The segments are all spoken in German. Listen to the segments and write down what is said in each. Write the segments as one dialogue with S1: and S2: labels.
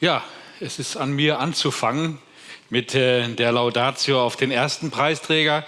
S1: Ja, es ist an mir anzufangen mit äh, der Laudatio auf den ersten Preisträger.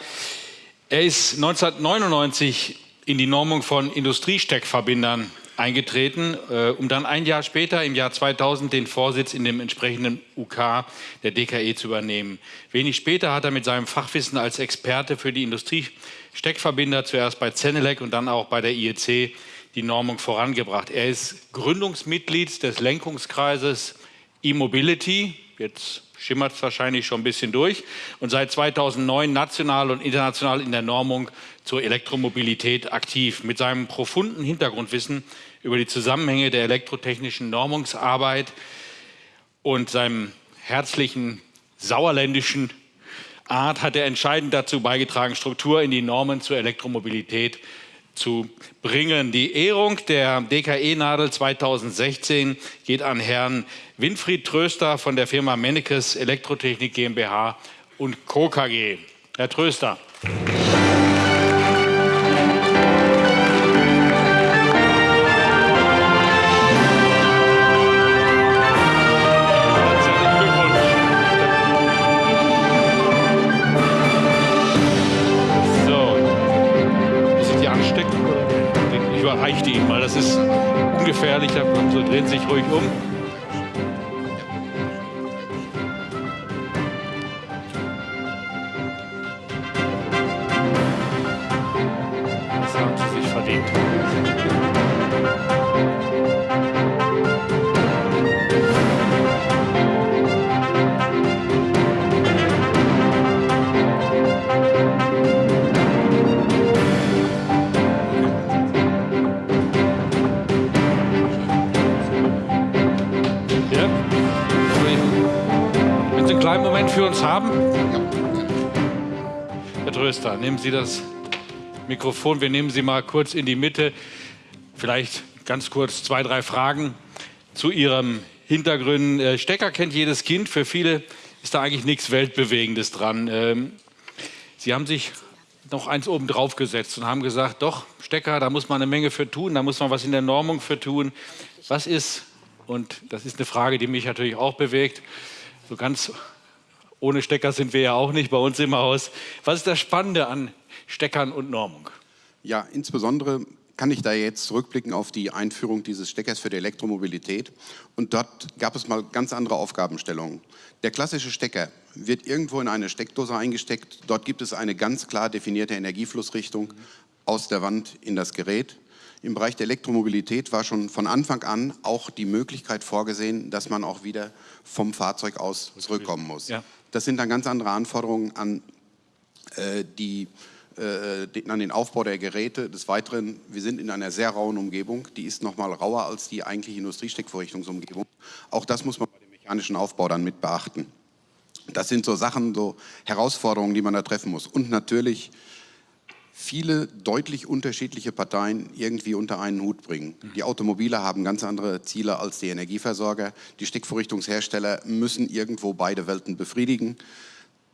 S1: Er ist 1999 in die Normung von Industriesteckverbindern eingetreten, äh, um dann ein Jahr später, im Jahr 2000, den Vorsitz in dem entsprechenden UK der DKE zu übernehmen. Wenig später hat er mit seinem Fachwissen als Experte für die Industriesteckverbinder zuerst bei Zenelec und dann auch bei der IEC die Normung vorangebracht. Er ist Gründungsmitglied des Lenkungskreises E-Mobility, jetzt schimmert es wahrscheinlich schon ein bisschen durch, und seit 2009 national und international in der Normung zur Elektromobilität aktiv. Mit seinem profunden Hintergrundwissen über die Zusammenhänge der elektrotechnischen Normungsarbeit und seinem herzlichen sauerländischen Art hat er entscheidend dazu beigetragen, Struktur in die Normen zur Elektromobilität zu bringen. Die Ehrung der DKE-Nadel 2016 geht an Herrn Winfried Tröster von der Firma Mennekes Elektrotechnik GmbH und Co. KG. Herr Tröster. Das ist ungefährlich, so dreht sich ruhig um. Für uns haben? Herr Tröster, nehmen Sie das Mikrofon. Wir nehmen Sie mal kurz in die Mitte. Vielleicht ganz kurz zwei, drei Fragen zu Ihrem Hintergrund. Äh, Stecker kennt jedes Kind. Für viele ist da eigentlich nichts Weltbewegendes dran. Ähm, Sie haben sich noch eins oben drauf gesetzt und haben gesagt, doch, Stecker, da muss man eine Menge für tun, da muss man was in der Normung für tun. Was ist, und das ist eine Frage, die mich natürlich auch bewegt, so ganz ohne Stecker sind wir ja auch nicht bei uns im Haus. Was ist das Spannende an Steckern und Normung?
S2: Ja, insbesondere kann ich da jetzt zurückblicken auf die Einführung dieses Steckers für die Elektromobilität. Und dort gab es mal ganz andere Aufgabenstellungen. Der klassische Stecker wird irgendwo in eine Steckdose eingesteckt. Dort gibt es eine ganz klar definierte Energieflussrichtung aus der Wand in das Gerät. Im Bereich der Elektromobilität war schon von Anfang an auch die Möglichkeit vorgesehen, dass man auch wieder vom Fahrzeug aus zurückkommen muss. Ja. Das sind dann ganz andere Anforderungen an, äh, die, äh, an den Aufbau der Geräte. Des Weiteren, wir sind in einer sehr rauen Umgebung. Die ist noch mal rauer als die eigentliche Industriesteckvorrichtungsumgebung. Auch das muss man bei dem mechanischen Aufbau dann mit beachten. Das sind so Sachen, so Herausforderungen, die man da treffen muss. Und natürlich viele deutlich unterschiedliche Parteien irgendwie unter einen Hut bringen. Die Automobile haben ganz andere Ziele als die Energieversorger. Die Steckvorrichtungshersteller müssen irgendwo beide Welten befriedigen.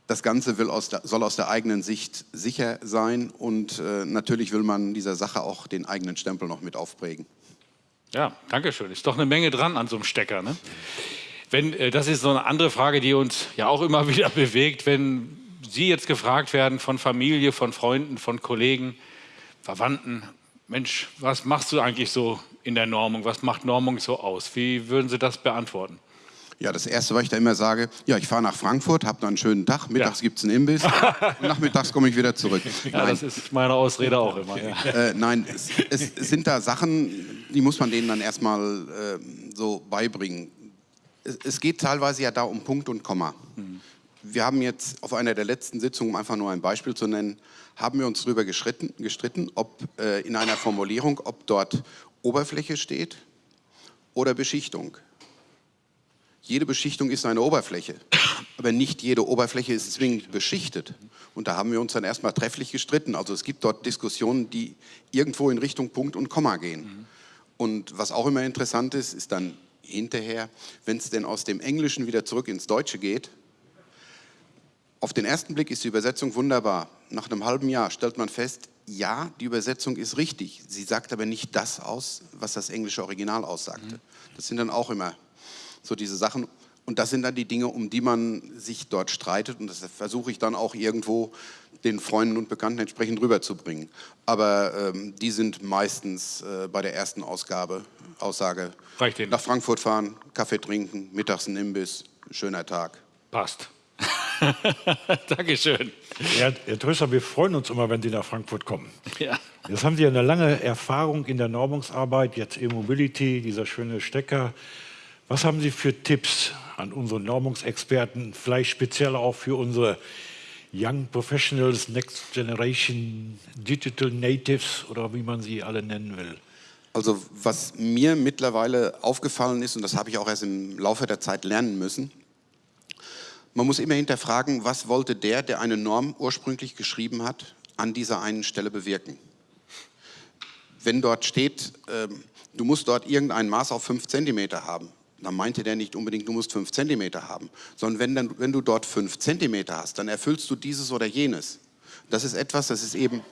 S2: Das Ganze aus der, soll aus der eigenen Sicht sicher sein und äh, natürlich will man dieser Sache auch den eigenen Stempel noch mit aufprägen.
S1: Ja, danke schön. Ist doch eine Menge dran an so einem Stecker. Ne? Wenn, äh, das ist so eine andere Frage, die uns ja auch immer wieder bewegt, wenn Sie jetzt gefragt werden von Familie, von Freunden, von Kollegen, Verwandten, Mensch, was machst du eigentlich so in der Normung? Was macht Normung so aus? Wie würden Sie das beantworten?
S2: Ja, das Erste, was ich da immer sage, ja, ich fahre nach Frankfurt, habe dann einen schönen Tag, mittags ja. gibt es einen Imbiss und nachmittags komme ich wieder zurück.
S1: Ja, nein. das ist meine Ausrede auch immer. Ja.
S2: Äh, nein, es, es, sind da Sachen, die muss man denen dann erstmal äh, so beibringen. Es, es, geht teilweise ja da um Punkt und Komma. Mhm wir haben jetzt auf einer der letzten Sitzungen, um einfach nur ein Beispiel zu nennen, haben wir uns darüber gestritten, gestritten ob äh, in einer Formulierung, ob dort Oberfläche steht oder Beschichtung. Jede Beschichtung ist eine Oberfläche, aber nicht jede Oberfläche ist zwingend beschichtet. Und da haben wir uns dann erstmal trefflich gestritten. Also es gibt dort Diskussionen, die irgendwo in Richtung Punkt und Komma gehen. Und was auch immer interessant ist, ist dann hinterher, wenn es denn aus dem Englischen wieder zurück ins Deutsche geht, auf den ersten Blick ist die Übersetzung wunderbar. Nach einem halben Jahr stellt man fest, ja, die Übersetzung ist richtig. Sie sagt aber nicht das aus, was das englische Original aussagte. Das sind dann auch immer so diese Sachen. Und das sind dann die Dinge, um die man sich dort streitet. Und das versuche ich dann auch irgendwo den Freunden und Bekannten entsprechend rüberzubringen. Aber ähm, die sind meistens äh, bei der ersten Ausgabe, Aussage, nach Frankfurt fahren, Kaffee trinken, mittags ein Imbiss, schöner Tag.
S1: Passt. Dankeschön.
S3: Herr, Herr Tröster, wir freuen uns immer, wenn Sie nach Frankfurt kommen. Ja. Jetzt haben Sie eine lange Erfahrung in der Normungsarbeit, jetzt E-Mobility, dieser schöne Stecker. Was haben Sie für Tipps an unsere Normungsexperten, vielleicht speziell auch für unsere Young Professionals, Next Generation Digital Natives oder wie man sie alle nennen will?
S2: Also was mir mittlerweile aufgefallen ist, und das habe ich auch erst im Laufe der Zeit lernen müssen, man muss immer hinterfragen, was wollte der, der eine Norm ursprünglich geschrieben hat, an dieser einen Stelle bewirken. Wenn dort steht, äh, du musst dort irgendein Maß auf 5 cm haben, dann meinte der nicht unbedingt, du musst 5 cm haben, sondern wenn, dann, wenn du dort 5 cm hast, dann erfüllst du dieses oder jenes. Das ist etwas, das ist eben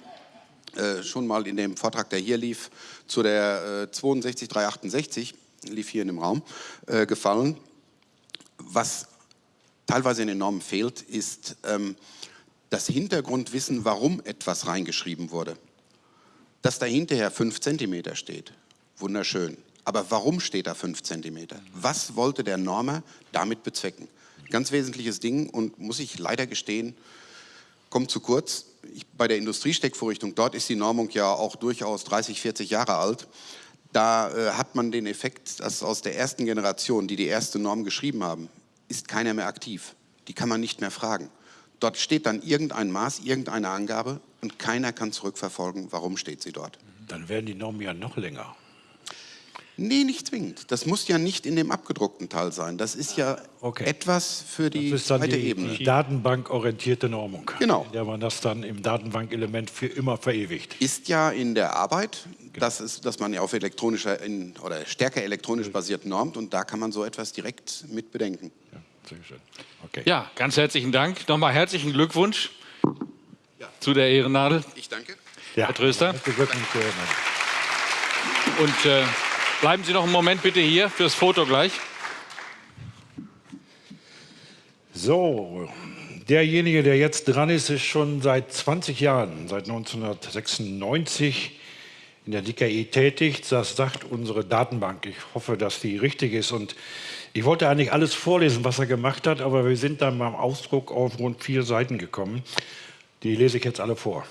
S2: äh, schon mal in dem Vortrag, der hier lief, zu der äh, 62368, lief hier in dem Raum, äh, gefallen. Was teilweise in den Normen fehlt, ist ähm, das Hintergrundwissen, warum etwas reingeschrieben wurde. Dass da hinterher 5 cm steht, wunderschön. Aber warum steht da 5 cm? Was wollte der Normer damit bezwecken? Ganz wesentliches Ding und muss ich leider gestehen, kommt zu kurz. Ich, bei der Industriesteckvorrichtung, dort ist die Normung ja auch durchaus 30, 40 Jahre alt. Da äh, hat man den Effekt, dass aus der ersten Generation, die die erste Norm geschrieben haben, ist keiner mehr aktiv. Die kann man nicht mehr fragen. Dort steht dann irgendein Maß, irgendeine Angabe und keiner kann zurückverfolgen, warum steht sie dort.
S3: Dann werden die Normen ja noch länger.
S2: Nee, nicht zwingend. Das muss ja nicht in dem abgedruckten Teil sein. Das ist ja okay. etwas für die
S3: das ist dann zweite die, Ebene. Die datenbankorientierte Normung.
S2: Genau.
S3: In der man das dann im Datenbankelement für immer verewigt.
S2: Ist ja in der Arbeit, genau. das ist, dass man ja auf elektronischer in, oder stärker elektronisch basiert normt und da kann man so etwas direkt mit bedenken.
S1: Ja, sehr schön. Okay. Ja, ganz herzlichen Dank. Nochmal herzlichen Glückwunsch ja. zu der Ehrennadel.
S2: Ich danke.
S1: Ja. Herr Tröster. Und äh, Bleiben Sie noch einen Moment bitte hier fürs Foto gleich.
S3: So, derjenige, der jetzt dran ist, ist schon seit 20 Jahren, seit 1996 in der DKI tätig. Das sagt unsere Datenbank. Ich hoffe, dass die richtig ist. Und ich wollte eigentlich alles vorlesen, was er gemacht hat, aber wir sind dann beim Ausdruck auf rund vier Seiten gekommen. Die lese ich jetzt alle vor.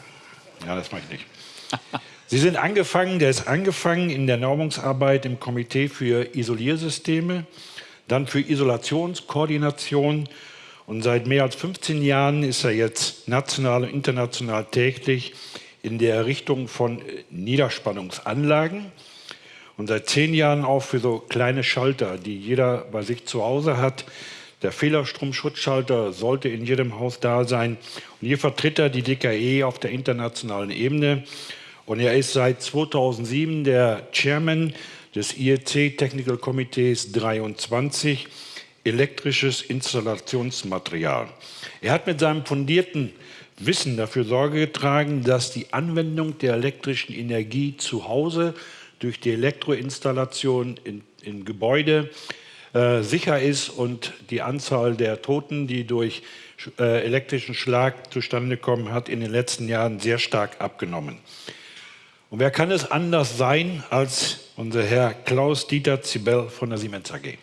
S3: Ja, das mache ich nicht. Sie sind angefangen, der ist angefangen in der Normungsarbeit im Komitee für Isoliersysteme, dann für Isolationskoordination und seit mehr als 15 Jahren ist er jetzt national und international täglich in der Errichtung von Niederspannungsanlagen und seit zehn Jahren auch für so kleine Schalter, die jeder bei sich zu Hause hat. Der Fehlerstromschutzschalter sollte in jedem Haus da sein. Und hier vertritt er die DKE auf der internationalen Ebene und er ist seit 2007 der Chairman des IEC Technical Committees 23, elektrisches Installationsmaterial. Er hat mit seinem fundierten Wissen dafür Sorge getragen, dass die Anwendung der elektrischen Energie zu Hause durch die Elektroinstallation in, in Gebäude äh, sicher ist und die Anzahl der Toten, die durch äh, elektrischen Schlag zustande kommen, hat in den letzten Jahren sehr stark abgenommen. Und wer kann es anders sein als unser Herr Klaus-Dieter Zibel von der Siemens AG?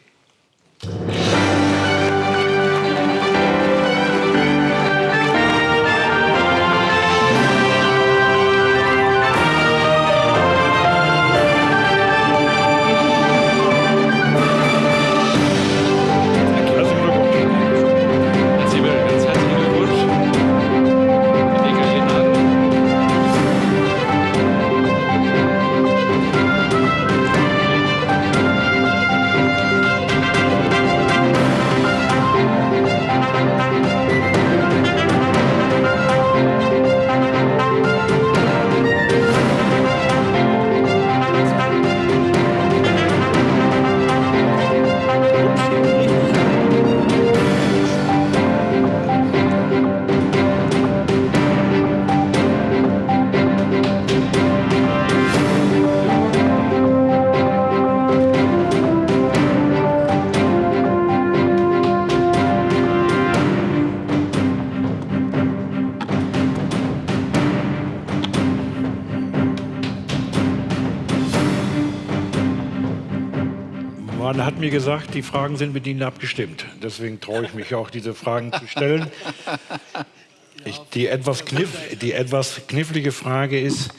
S3: Mir gesagt, die Fragen sind mit Ihnen abgestimmt. Deswegen traue ich mich auch, diese Fragen zu stellen. Ich, die, etwas kniff, die etwas knifflige Frage ist,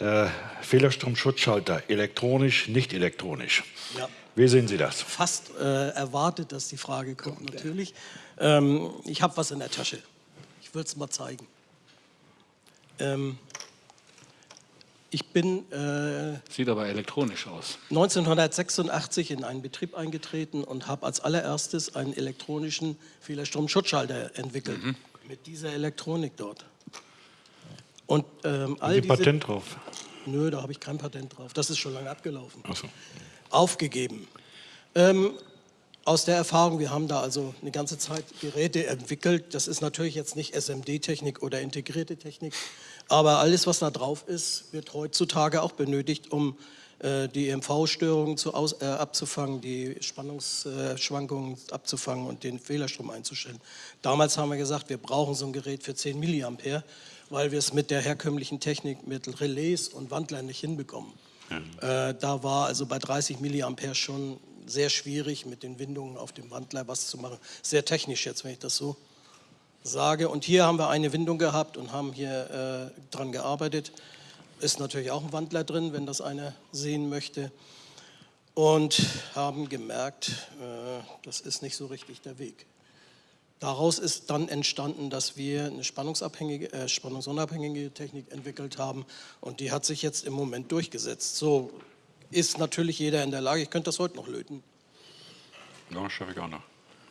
S3: äh, Fehlerstromschutzschalter, elektronisch, nicht elektronisch. Ja. Wie sehen Sie das?
S4: Fast äh, erwartet, dass die Frage kommt, natürlich. Ähm, ich habe was in der Tasche. Ich würde es mal zeigen. Ähm, ich bin
S1: äh, Sieht aber elektronisch aus.
S4: 1986 in einen Betrieb eingetreten und habe als allererstes einen elektronischen Fehlerstromschutzschalter entwickelt. Mhm. Mit dieser Elektronik dort.
S3: Und ähm, all Sie diese, Patent drauf?
S4: Nö, da habe ich kein Patent drauf. Das ist schon lange abgelaufen. Ach so. Aufgegeben. Ähm, aus der Erfahrung, wir haben da also eine ganze Zeit Geräte entwickelt. Das ist natürlich jetzt nicht SMD-Technik oder integrierte Technik, aber alles, was da drauf ist, wird heutzutage auch benötigt, um äh, die EMV-Störungen äh, abzufangen, die Spannungsschwankungen äh, abzufangen und den Fehlerstrom einzustellen. Damals haben wir gesagt, wir brauchen so ein Gerät für 10 mA, weil wir es mit der herkömmlichen Technik mit Relais und Wandlern nicht hinbekommen. Ja. Äh, da war also bei 30 mA schon sehr schwierig, mit den Windungen auf dem Wandler was zu machen. Sehr technisch jetzt, wenn ich das so sage. Und hier haben wir eine Windung gehabt und haben hier äh, dran gearbeitet. Ist natürlich auch ein Wandler drin, wenn das einer sehen möchte. Und haben gemerkt, äh, das ist nicht so richtig der Weg. Daraus ist dann entstanden, dass wir eine spannungsabhängige, äh, spannungsunabhängige Technik entwickelt haben und die hat sich jetzt im Moment durchgesetzt. So ist natürlich jeder in der Lage. Ich könnte das heute noch löten.
S3: Ja, schaffe ich auch noch.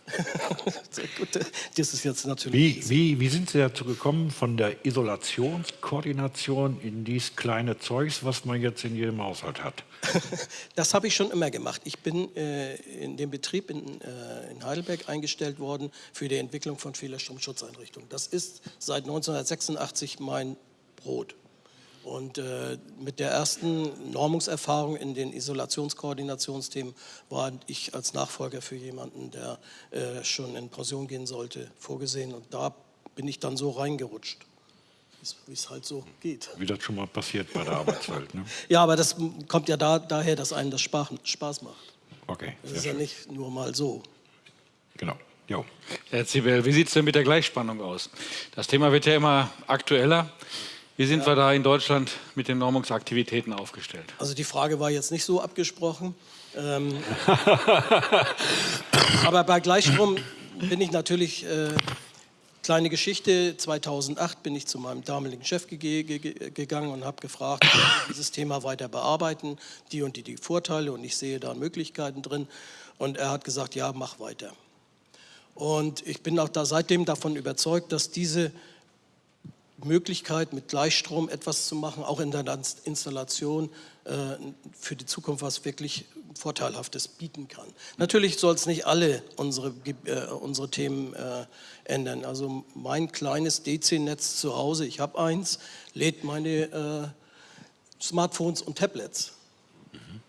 S4: das ist jetzt natürlich.
S3: Wie, wie, wie sind Sie dazu gekommen, von der Isolationskoordination in dieses kleine Zeugs, was man jetzt in jedem Haushalt hat?
S4: das habe ich schon immer gemacht. Ich bin äh, in dem Betrieb in, äh, in, Heidelberg eingestellt worden für die Entwicklung von Fehlerstromschutzeinrichtungen. Das ist seit 1986 mein Brot. Und äh, mit der ersten Normungserfahrung in den Isolationskoordinationsthemen war ich als Nachfolger für jemanden, der äh, schon in Pension gehen sollte, vorgesehen. Und da bin ich dann so reingerutscht, wie es halt so geht.
S3: Wie das schon mal passiert bei der Arbeitswelt. Ne?
S4: ja, aber das kommt ja da, daher, dass einem das Spaß macht.
S3: Okay.
S4: Das ist schön. ja nicht nur mal so.
S3: Genau. Jo.
S1: Herr Zibel, wie sieht es denn mit der Gleichspannung aus? Das Thema wird ja immer aktueller. Wie sind ja. wir da in Deutschland mit den Normungsaktivitäten aufgestellt?
S4: Also die Frage war jetzt nicht so abgesprochen. Ähm, aber bei Gleichstrom bin ich natürlich, äh, kleine Geschichte, 2008 bin ich zu meinem damaligen Chef ge ge gegangen und habe gefragt, dieses Thema weiter bearbeiten, die und die, die Vorteile und ich sehe da Möglichkeiten drin. Und er hat gesagt, ja, mach weiter. Und ich bin auch da seitdem davon überzeugt, dass diese Möglichkeit, mit Gleichstrom etwas zu machen, auch in der Installation äh, für die Zukunft was wirklich Vorteilhaftes bieten kann. Natürlich soll es nicht alle unsere, äh, unsere Themen äh, ändern. Also mein kleines DC-Netz zu Hause, ich habe eins, lädt meine äh, Smartphones und Tablets.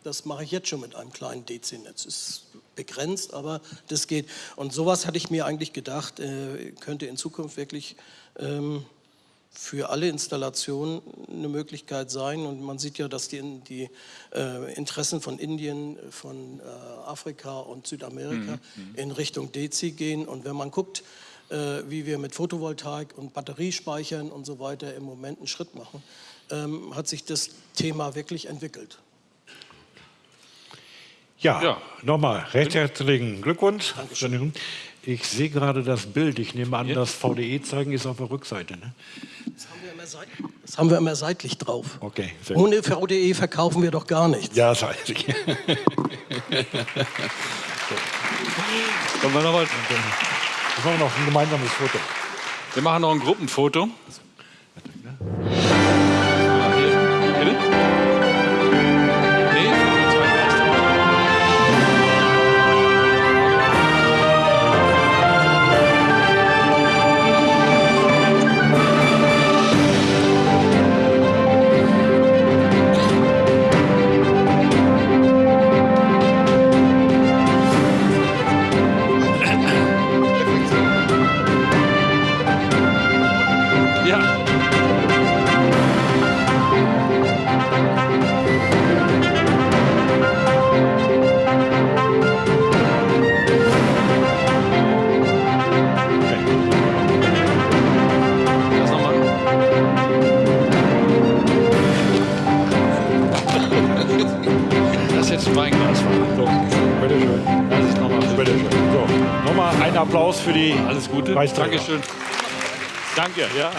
S4: Das mache ich jetzt schon mit einem kleinen DC-Netz. Ist begrenzt, aber das geht. Und sowas hatte ich mir eigentlich gedacht, äh, könnte in Zukunft wirklich ähm, für alle Installationen eine Möglichkeit sein. Und man sieht ja, dass die, die äh, Interessen von Indien, von äh, Afrika und Südamerika mhm. mhm. in Richtung DC gehen. Und wenn man guckt, äh, wie wir mit Photovoltaik und Batteriespeichern und so weiter im Moment einen Schritt machen, ähm, hat sich das Thema wirklich entwickelt.
S3: Ja, ja. nochmal recht herzlichen Glückwunsch. Dankeschön. Ich sehe gerade das Bild. Ich nehme an, ja. das VDE-Zeigen ist auf der Rückseite. Ne?
S4: Das, haben wir immer das haben wir immer seitlich drauf.
S3: Okay,
S4: Ohne VDE verkaufen wir doch gar nichts.
S3: Ja, das weiß ich. Kommen wir noch, mal, machen wir noch ein gemeinsames Foto.
S1: Wir machen noch ein Gruppenfoto.
S3: Applaus für die
S1: Alles Gute. Dankeschön. Danke, ja.